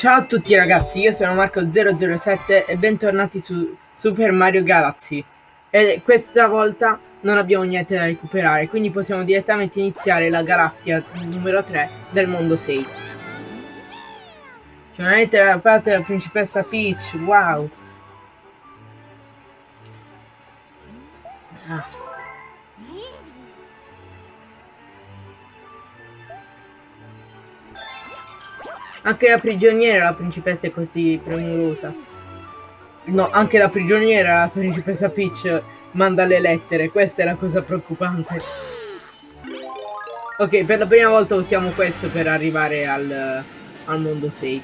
Ciao a tutti ragazzi, io sono Marco007 e bentornati su Super Mario Galaxy. E questa volta non abbiamo niente da recuperare, quindi possiamo direttamente iniziare la galassia numero 3 del mondo 6. C'è una lettera da parte della principessa Peach, wow! Ah. Anche la prigioniera, la principessa è così premurosa. No, anche la prigioniera, la principessa Peach, manda le lettere. Questa è la cosa preoccupante. Ok, per la prima volta usiamo questo per arrivare al, al mondo 6.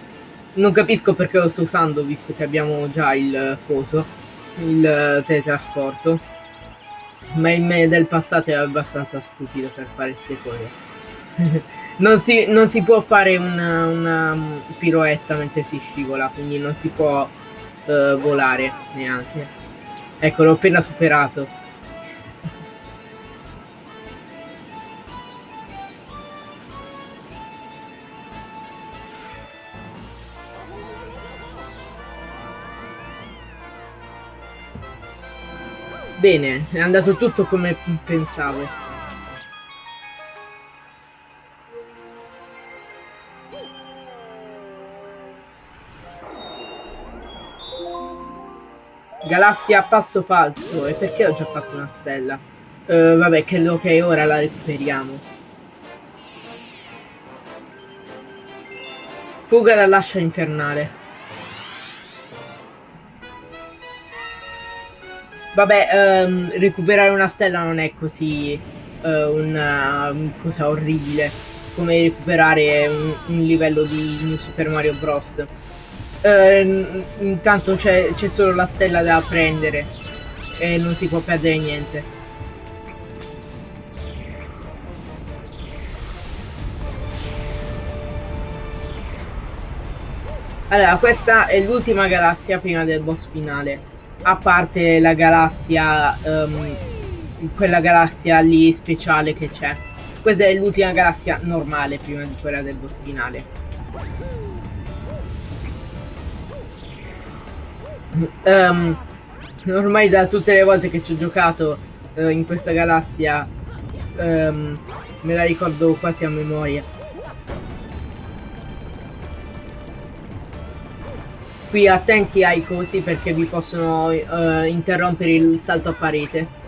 Non capisco perché lo sto usando, visto che abbiamo già il coso, il teletrasporto. Ma il me del passato è abbastanza stupido per fare queste cose. Non si, non si può fare una, una, piroetta mentre si scivola, quindi non si può uh, volare neanche. Ecco, l'ho appena superato. Bene, è andato tutto come pensavo. Galassia a passo falso. E perché ho già fatto una stella? Uh, vabbè, credo che ora la recuperiamo. Fuga dall'ascia infernale. Vabbè, um, recuperare una stella non è così uh, una um, cosa orribile come recuperare un, un livello di Super Mario Bros. Eh, intanto c'è solo la stella da prendere e non si può perdere niente. Allora, questa è l'ultima galassia prima del boss finale. A parte la galassia, um, quella galassia lì speciale che c'è. Questa è l'ultima galassia normale prima di quella del boss finale. Um, ormai da tutte le volte che ci ho giocato uh, in questa galassia um, me la ricordo quasi a memoria. Qui attenti ai cosi perché vi possono uh, interrompere il salto a parete.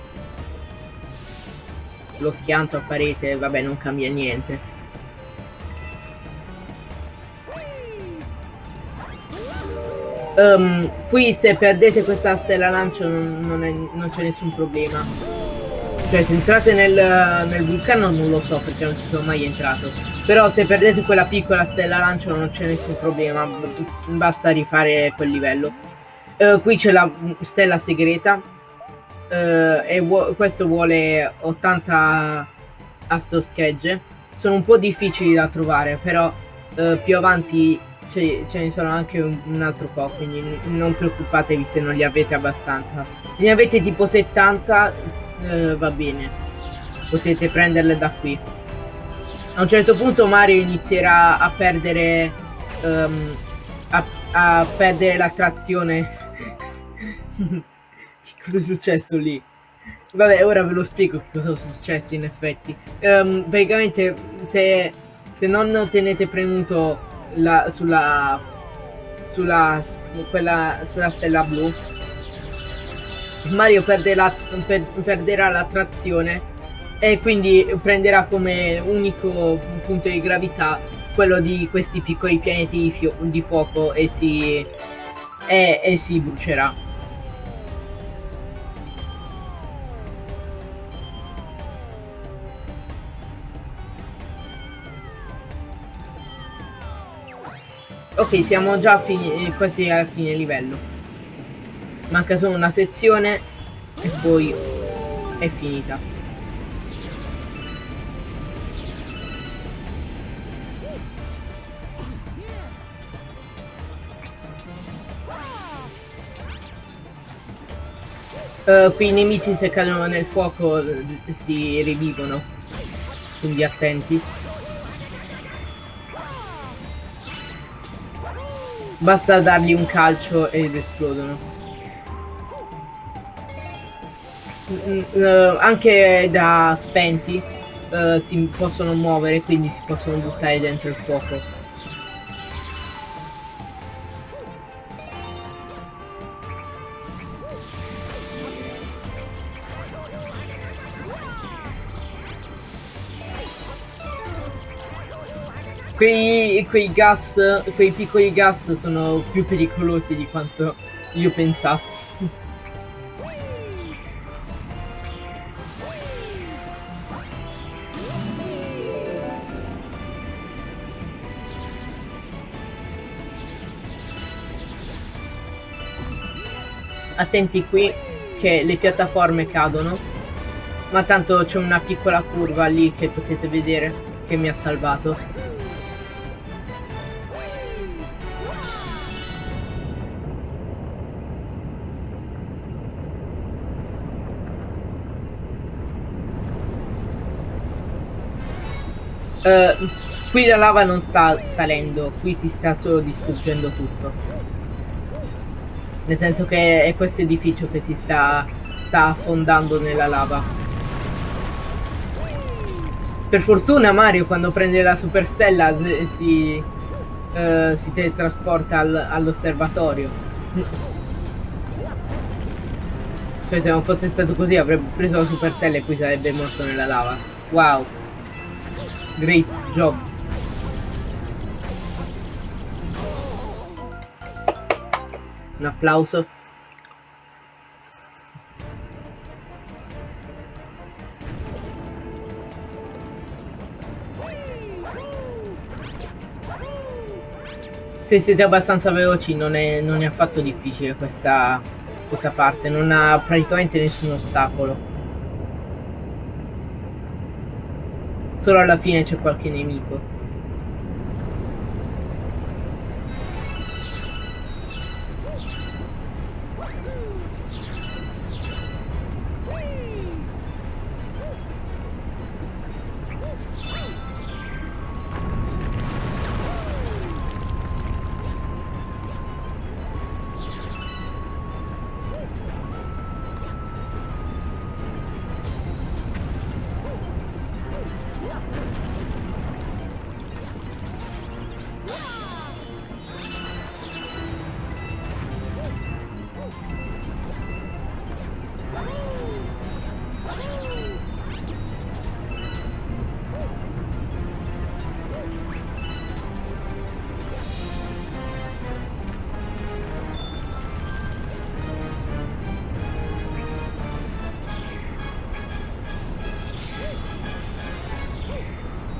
Lo schianto a parete, vabbè non cambia niente. Um, qui se perdete questa stella lancio non, non, c'è nessun problema. Cioè se entrate nel, nel, vulcano non lo so perché non ci sono mai entrato. Però se perdete quella piccola stella lancio non c'è nessun problema. Basta rifare quel livello. Uh, qui c'è la stella segreta. Uh, e questo vuole 80 astroschegge. Sono un po' difficili da trovare, però uh, più avanti ce, ne sono anche un, un, altro po', quindi non preoccupatevi se non li avete abbastanza. Se ne avete tipo 70 eh, va bene, potete prenderle da qui. A un certo punto Mario inizierà a perdere um, a, a perdere l'attrazione. cosa è successo lì? Vabbè, ora ve lo spiego cosa è successo in effetti. Um, praticamente se, se non tenete premuto la, sulla, sulla, quella, sulla stella blu Mario perde la, per, perderà la trazione e quindi prenderà come unico punto di gravità quello di questi piccoli pianeti di, di fuoco e si, e, e si brucerà. Ok, siamo già eh, quasi alla fine livello. Manca solo una sezione e poi è finita. Uh, qui i nemici se cadono nel fuoco eh, si rivivono, quindi attenti. Basta dargli un calcio ed esplodono. Uh, anche da spenti uh, si possono muovere, quindi si possono buttare dentro il fuoco. Quei, quei gas, quei piccoli gas sono più pericolosi di quanto io pensassi. Attenti qui che le piattaforme cadono. Ma tanto c'è una piccola curva lì che potete vedere che mi ha salvato. Uh, qui la lava non sta salendo, qui si sta solo distruggendo tutto. Nel senso che è questo edificio che si sta, sta affondando nella lava. Per fortuna Mario quando prende la superstella si, uh, si teletrasporta al, all'osservatorio. Cioè se non fosse stato così avrebbe preso la superstella e qui sarebbe morto nella lava. Wow. Great job. Un applauso. Se siete abbastanza veloci non è, non è affatto difficile questa, questa parte, non ha praticamente nessun ostacolo. Solo alla fine c'è qualche nemico.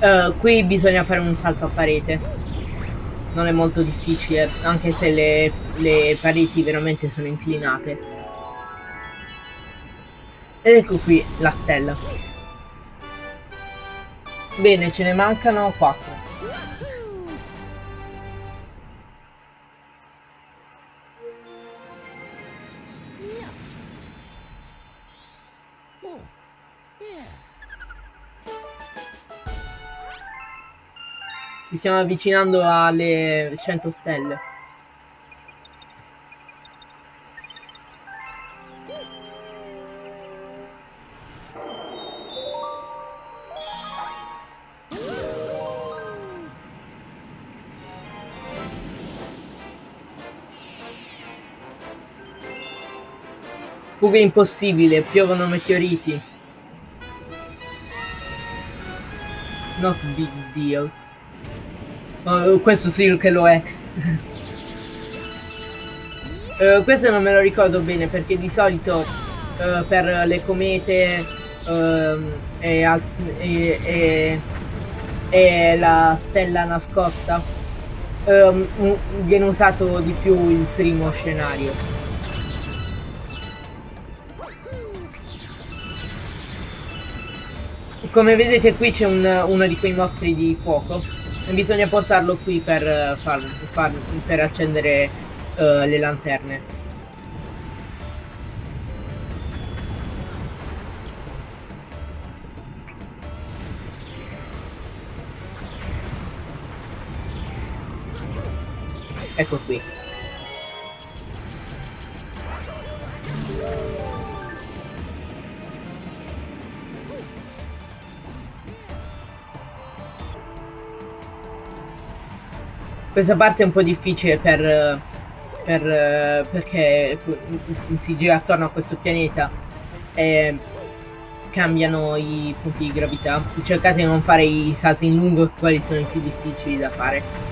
Uh, qui bisogna fare un salto a parete. Non è molto difficile, anche se le, le pareti veramente sono inclinate. Ed ecco qui la stella. Bene, ce ne mancano 4. Stiamo avvicinando alle 100 stelle. Fuga impossibile, piovono meteoriti. Not big deal. Oh, questo sì che lo è. uh, questo non me lo ricordo bene perché di solito uh, per le comete uh, e, e, e, e, la stella nascosta ehm, viene usato di più il primo scenario. Come vedete qui c'è un, uno di quei mostri di fuoco bisogna portarlo qui per, eh, far, far, per accendere uh, le lanterne. Ecco qui. Questa parte è un po' difficile per, per perché si gira attorno a questo pianeta e cambiano i punti di gravità. Cercate di non fare i salti in lungo, quali sono i più difficili da fare.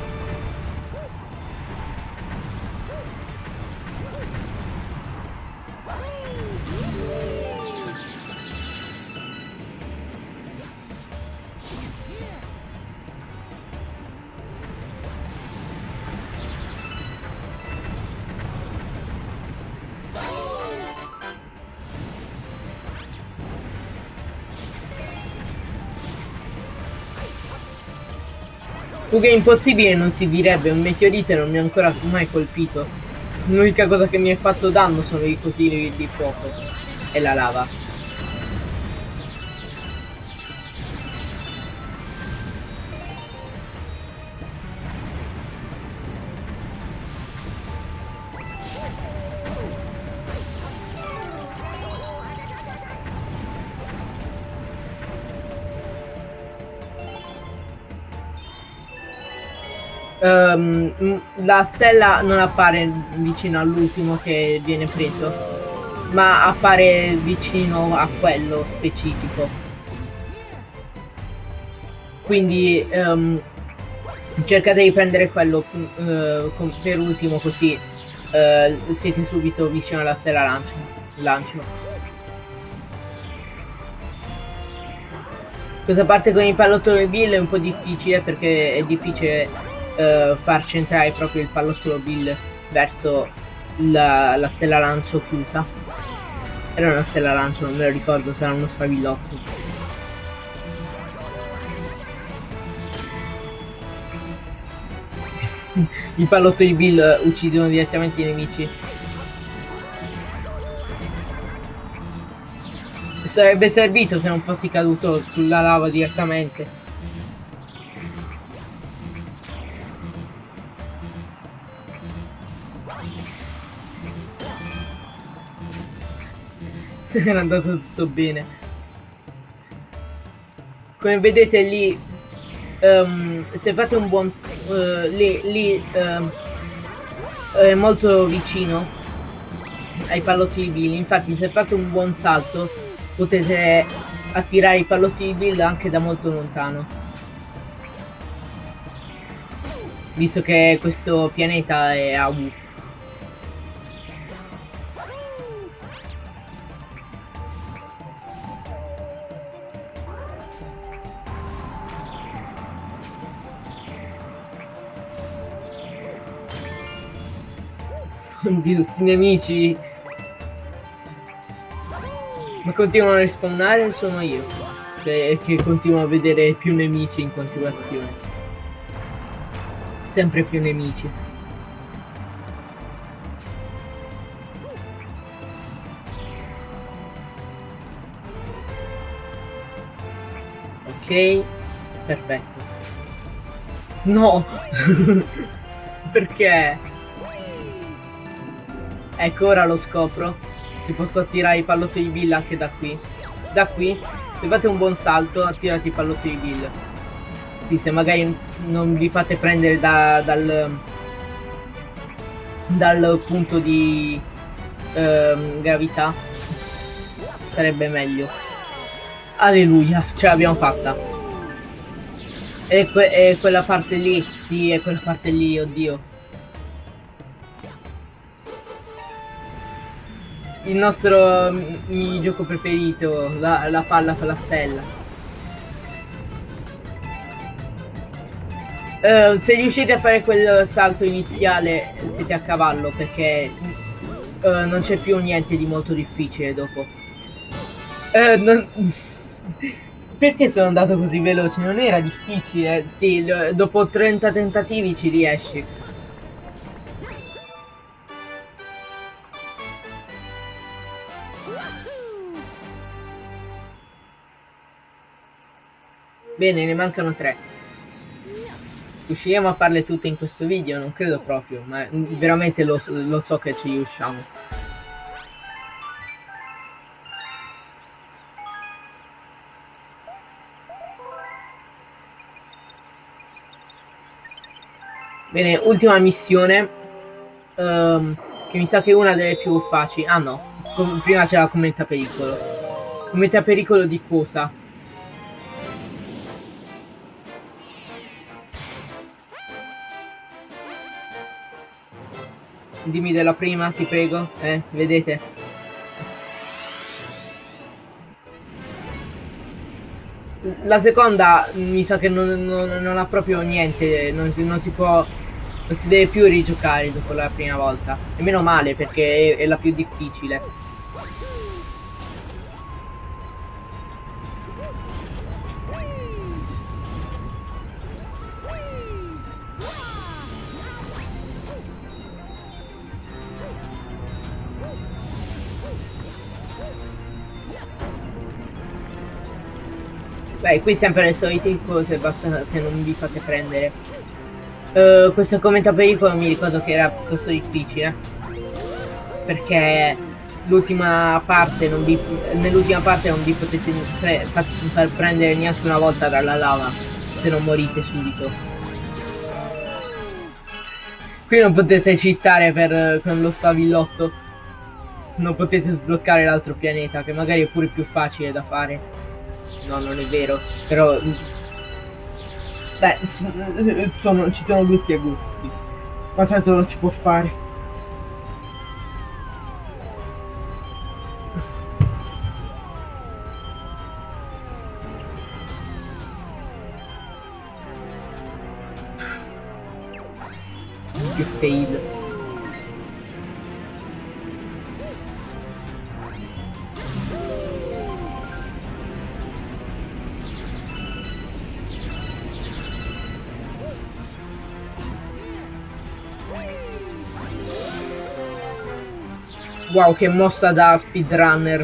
È impossibile non si direbbe, un meteorite non mi ha ancora mai colpito. L'unica cosa che mi ha fatto danno sono i cosini di fuoco e la lava. Um, la stella non appare vicino all'ultimo che viene preso, ma appare vicino a quello specifico. Quindi um, cercate di prendere quello uh, per ultimo così uh, siete subito vicino alla stella lancio. lancio. Questa parte con il pallottolo Bill è un po' difficile perché è difficile uh, far centrare proprio il pallottolo Bill verso la, la stella lancio chiusa. Era una stella lancio, non me lo ricordo, sarà uno sfavillotto. I pallottoli Bill uccidono direttamente i nemici. Sarebbe servito se non fossi caduto sulla lava direttamente. era andato tutto bene. Come vedete lì um, se fate un buon uh, lì, lì um, è molto vicino ai pallotti di Bill. Infatti se fate un buon salto potete attirare i pallotti di Bill anche da molto lontano. Visto che questo pianeta è a U Oddio, sti nemici. Ma continuano a respawnare sono io? Cioè, che continuo a vedere più nemici in continuazione. Sempre più nemici. Ok, perfetto. No! Perché? Ecco, ora lo scopro. Che posso attirare i pallotti di Bill anche da qui. Da qui, se fate un buon salto, attirate i pallotti di Bill. Sì, se magari non vi fate prendere da, dal, dal punto di ehm, gravità, sarebbe meglio. Alleluia, ce l'abbiamo fatta. E, que e quella parte lì, sì, è quella parte lì, oddio. Il nostro minigioco preferito, la, la palla con la stella. Uh, se riuscite a fare quel salto iniziale siete a cavallo perché uh, non c'è più niente di molto difficile dopo. Uh, non... perché sono andato così veloce? Non era difficile, sì, dopo 30 tentativi ci riesci. Bene, ne mancano tre. Riusciremo a farle tutte in questo video? Non credo proprio, ma veramente lo, lo so che ci riusciamo. Bene, ultima missione. Um, che mi sa che è una delle più facili. Ah no, prima c'è la commenta pericolo. Commenta pericolo di cosa? Dimmi della prima, ti prego. Eh, vedete? La seconda mi sa che non, non, non ha proprio niente, non si, non si, può... Non si deve più rigiocare dopo la prima volta. E meno male perché è, è la più difficile. Beh, qui sempre le solite cose, basta che non vi fate prendere. Uh, questo commento pericolo mi ricordo che era piuttosto difficile. Perché l'ultima parte non vi. nell'ultima parte non vi potete pre far prendere neanche una volta dalla lava se non morite subito. Qui non potete cittare per, con lo spavillotto. Non potete sbloccare l'altro pianeta, che magari è pure più facile da fare. No, non è vero. Però... Beh, sono, ci sono gusti e gusti. Ma tanto lo si può fare. Che fail. Wow, che mossa da speedrunner.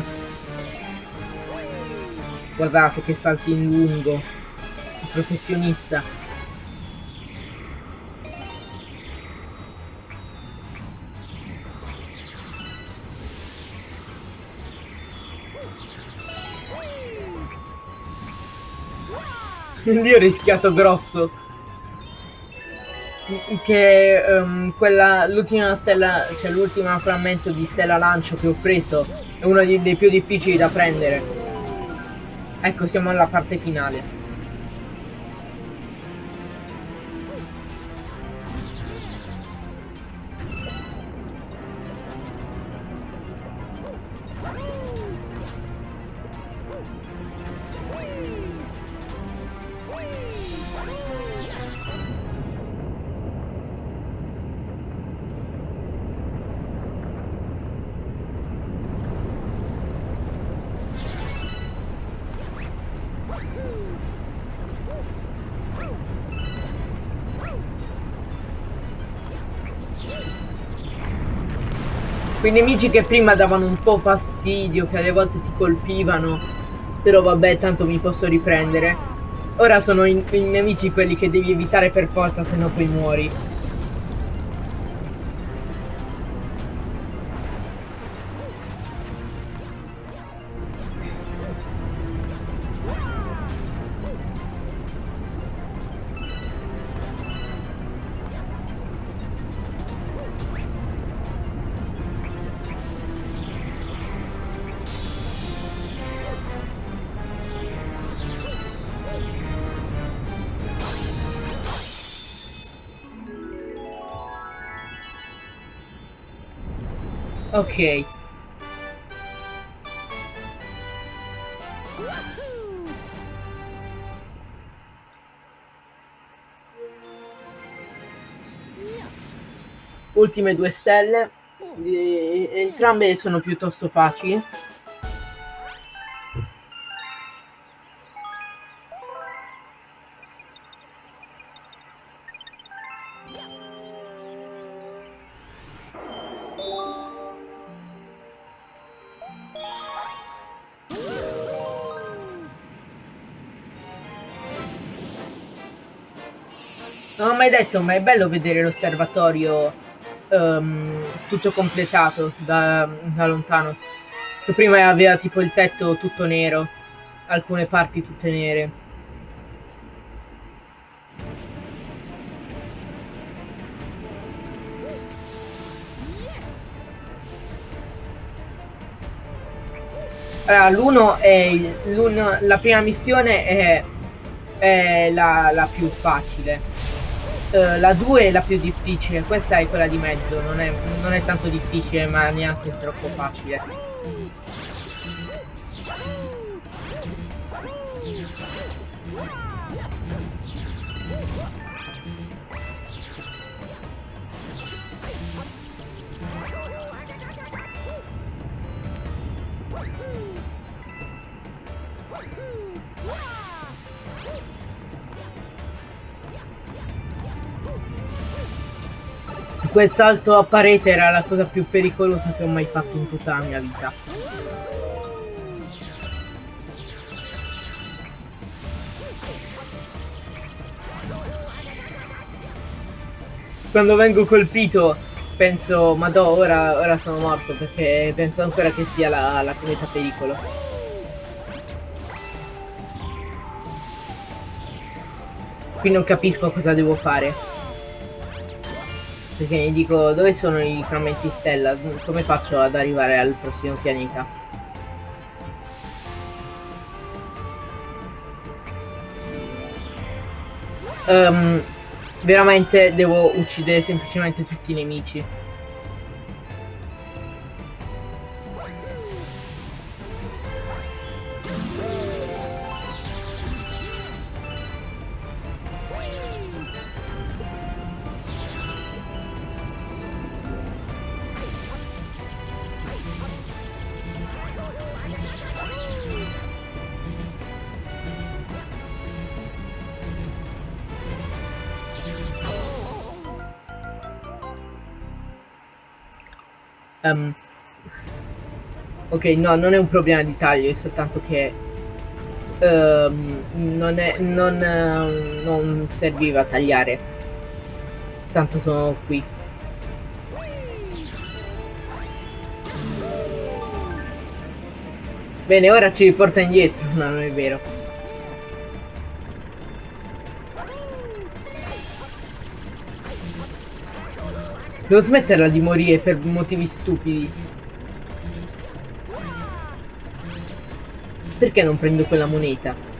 Guardate che salti in lungo. Un professionista. Io ho rischiato grosso che um, quella l'ultima stella cioè l'ultimo frammento di stella lancio che ho preso è uno dei, dei più difficili da prendere. Ecco siamo alla parte finale quei nemici che prima davano un po' fastidio, che alle volte ti colpivano, però vabbè, tanto mi posso riprendere. Ora sono i, nemici quelli che devi evitare per forza, se no poi muori. Ok. Ultime due stelle. Entrambe sono piuttosto facili. Non ho mai detto, ma è bello vedere l'osservatorio um, tutto completato da, da lontano. Che prima aveva tipo il tetto tutto nero, alcune parti tutte nere. Allora, è l'uno, la prima missione è, è la, la, più facile. Uh, la 2 è la più difficile, questa è quella di mezzo, non è, non è tanto difficile ma neanche troppo facile. Quel salto a parete era la cosa più pericolosa che ho mai fatto in tutta la mia vita. Quando vengo colpito penso, ma do, ora, ora sono morto perché penso ancora che sia la, la cometa pericolo. Qui non capisco cosa devo fare. Perché mi dico, dove sono i frammenti stella? Come faccio ad arrivare al prossimo pianeta? Um, veramente devo uccidere semplicemente tutti i nemici. Um, ok, no, non è un problema di taglio, è soltanto che um, non, è, non, uh, non serviva tagliare. Tanto sono qui. Bene, ora ci riporta indietro. No, non è vero. Devo smetterla di morire per motivi stupidi. Perché non prendo quella moneta?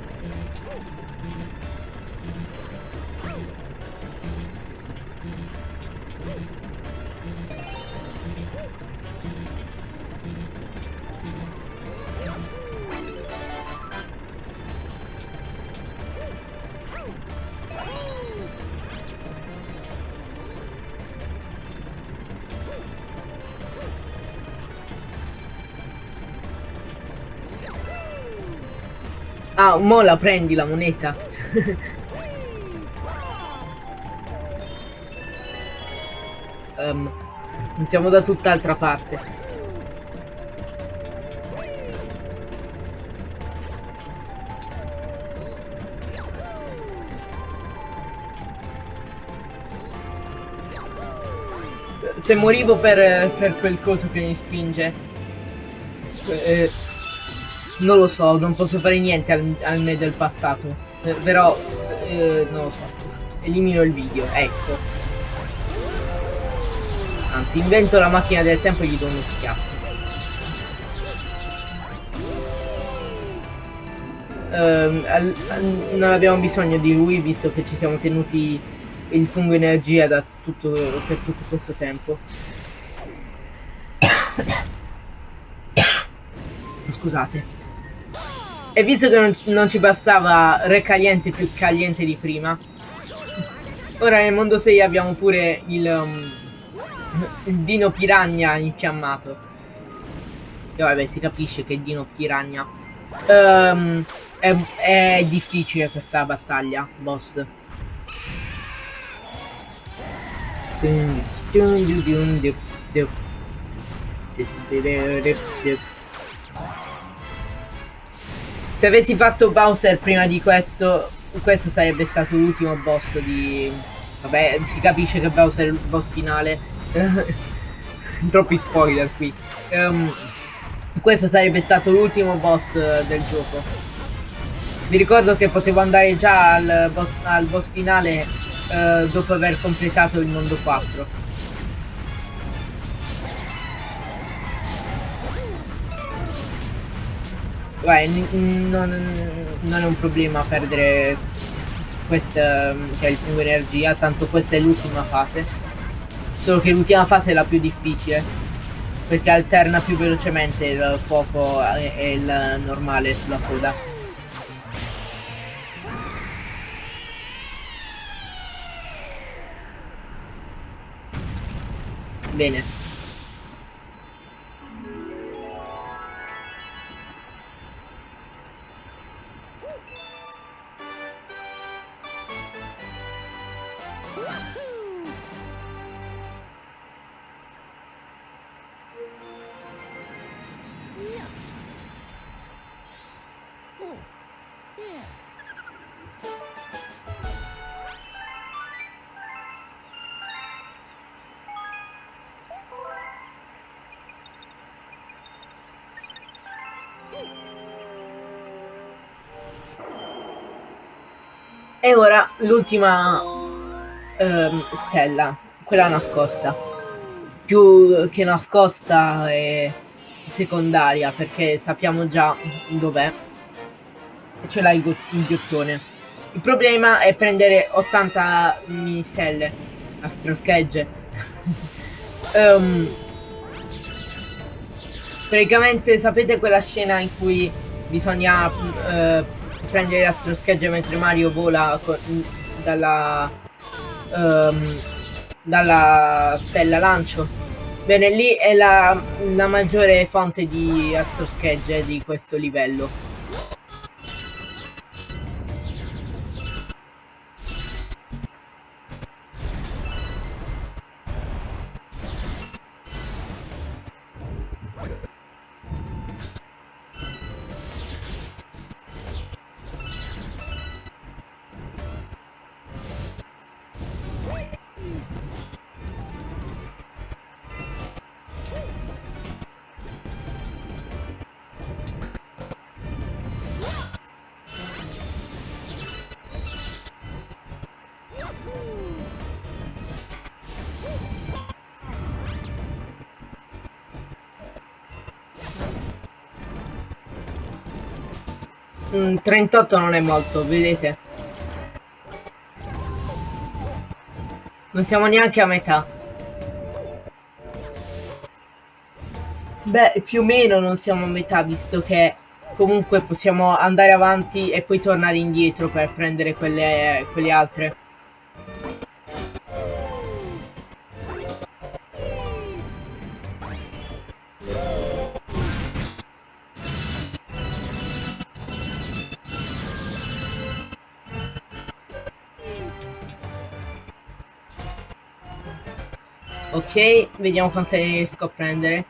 Ah, mo la prendi la moneta. um, iniziamo da tutt'altra parte. Se morivo per, per quel coso che mi spinge. Eh, non lo so, non posso fare niente al, al me del passato. Eh, però, eh, non lo so. Elimino il video, ecco. Anzi, invento la macchina del tempo e gli do uno schiaffo. Uh, al, al, non abbiamo bisogno di lui visto che ci siamo tenuti il fungo energia da tutto, per tutto questo tempo. Scusate. E visto che non, non ci bastava Re Caliente più caliente di prima, ora nel mondo 6 abbiamo pure il, um, il Dino Piragna infiammato. E vabbè, si capisce che Dino Piragna. Um, è, è difficile questa battaglia, boss. Se avessi fatto Bowser prima di questo, questo sarebbe stato l'ultimo boss di, Vabbè, si capisce che Bowser è il boss finale. Troppi spoiler qui. Um, questo sarebbe stato l'ultimo boss del gioco. Mi ricordo che potevo andare già al boss, al boss finale uh, dopo aver completato il mondo 4. Beh, non, non è un problema perdere questa, cioè il fungo energia, tanto questa è l'ultima fase. Solo che l'ultima fase è la più difficile, perché alterna più velocemente il fuoco e il normale sulla coda. Bene. E ora l'ultima ehm, stella, quella nascosta. Più che nascosta è secondaria perché sappiamo già dov'è. Ce l'ha il, il ghiottone. Il problema è prendere 80 mini stelle, astroschegge. um, praticamente sapete quella scena in cui bisogna uh, prendere l'astroscheggia mentre Mario vola dalla, um, dalla stella lancio. Bene, lì è la, la maggiore fonte di astroschegge di questo livello. Mm, 38 non è molto, vedete? Non siamo neanche a metà. Beh, più o meno non siamo a metà, visto che comunque possiamo andare avanti e poi tornare indietro per prendere quelle, quelle altre. Ok, vediamo quante riesco a prendere.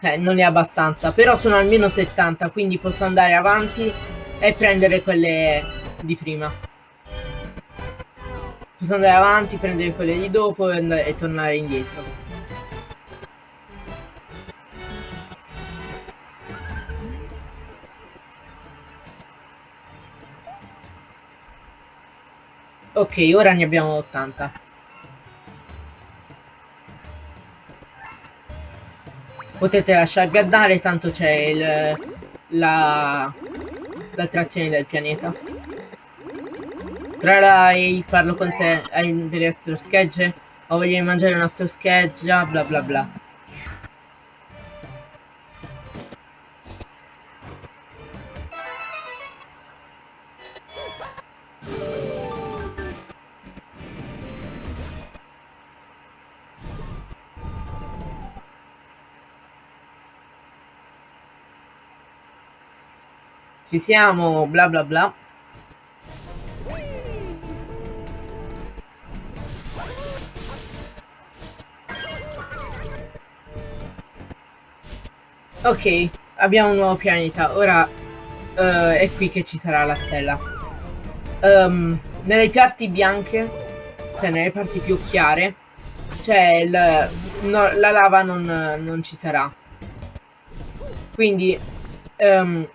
Eh, non è abbastanza, però sono almeno 70, quindi posso andare avanti e prendere quelle di prima. Posso andare avanti, prendere quelle di dopo e, e tornare indietro. Ok, ora ne abbiamo 80. Potete lasciarvi andare, tanto c'è la l'attrazione del pianeta. Trarai, parlo con te, hai delle astroschegge? O voglio mangiare una astroscheggia? Bla bla bla. Ci siamo, bla bla bla. Ok, abbiamo un nuovo pianeta. Ora uh, è qui che ci sarà la stella. Um, nelle parti bianche, cioè nelle parti più chiare, cioè il, no, la lava non, non, ci sarà. Quindi um,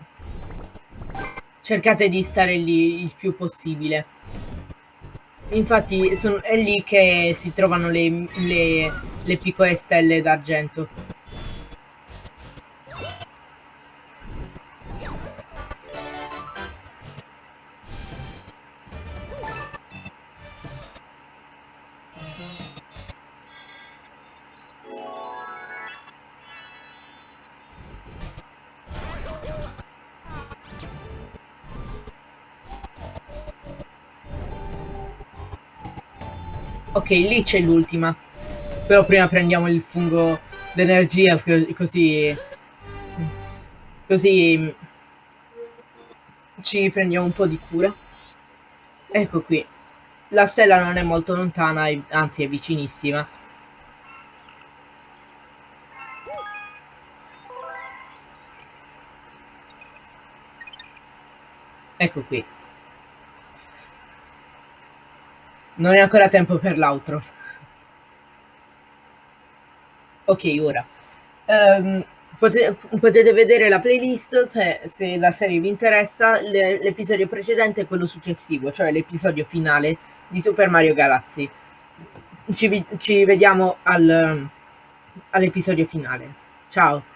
cercate di stare lì il più possibile. Infatti son, è lì che si trovano le, le, le piccole stelle d'argento. Ok, lì c'è l'ultima. Però prima prendiamo il fungo d'energia così... Così... Ci prendiamo un po' di cura. Ecco qui. La stella non è molto lontana, anzi è vicinissima. Ecco qui. Non è ancora tempo per l'altro. Ok, ora. Um, potete, potete, vedere la playlist se, se, la serie vi interessa. l'episodio precedente e quello successivo, cioè l'episodio finale di Super Mario Galaxy. Ci, ci vediamo al, all'episodio finale. Ciao!